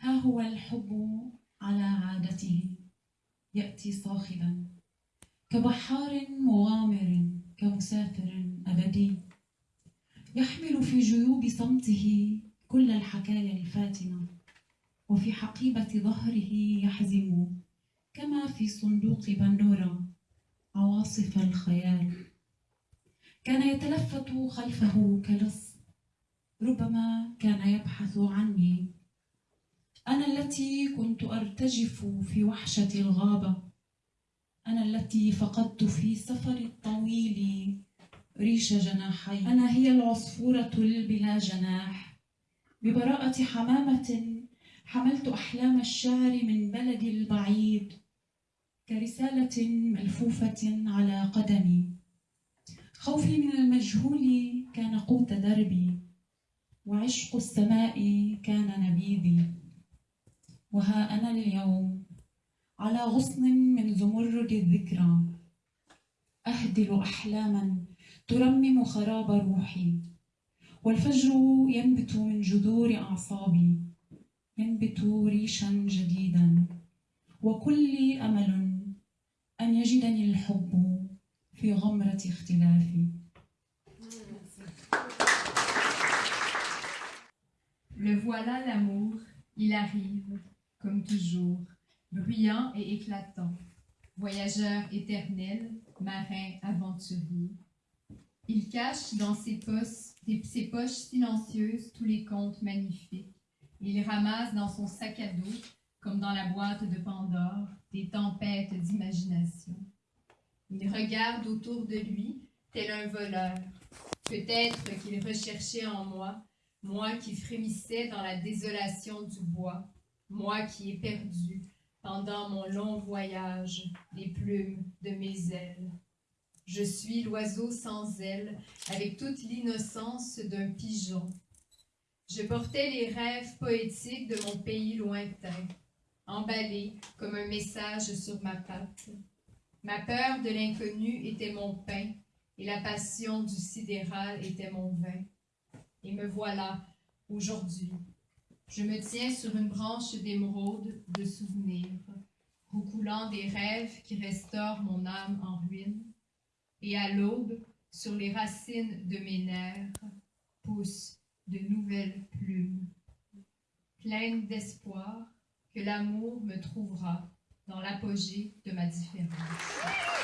ها هو الحب على عادته؟ يأتي صاخبا. كبحار مغامر كمسافر أبدي. يحمل في جيوب صمته كل الحكايا الفاتنة. وفي حقيبة ظهره يحزم. كما في صندوق بندورا عواصف الخيال. كان يتلفت خلفه كلص. ربما كان يبحث عني. التي كنت أرتجف في وحشة الغابة. أنا التي فقدت في سفر الطويل ريش جناحي. أنا هي العصفورة البلا جناح. ببراءة حمامة حملت أحلام الشعر من بلدي البعيد كرسالة ملفوفة على قدمي. خوفي من المجهول كان قوت دربي وعشق السماء كان نبيذي. وها أنا اليوم على غصن من زمرد الذكرى. أهدل أحلاما ترمم خراب روحي. والفجر ينبت من جذور أعصابي ينبت ريشا جديدا. وكل أمل أن يجدني الحب في غمرة اختلافي. Le voilà l'amour, il arrive, comme toujours, bruyant et éclatant, voyageur éternel, marin aventurier. Il cache dans ses poches, ses poches silencieuses tous les contes magnifiques. Il ramasse dans son sac à dos, comme dans la boîte de Pandore, des tempêtes d'imagination. Il regarde autour de lui, tel un voleur. Peut-être qu'il recherchait en moi, moi qui frémissais dans la désolation du bois, moi qui ai perdu, pendant mon long voyage, les plumes de mes ailes. Je suis l'oiseau sans ailes, avec toute l'innocence d'un pigeon. Je portais les rêves poétiques de mon pays lointain, emballés comme un message sur ma patte. Ma peur de l'inconnu était mon pain, et la passion du sidéral était mon vin. Et me voilà, aujourd'hui. Je me tiens sur une branche d'émeraude de souvenirs, roucoulant des rêves qui restaurent mon âme en ruine. Et à l'aube, sur les racines de mes nerfs, poussent de nouvelles plumes. Pleine d'espoir que l'amour me trouvera dans l'apogée de ma différence.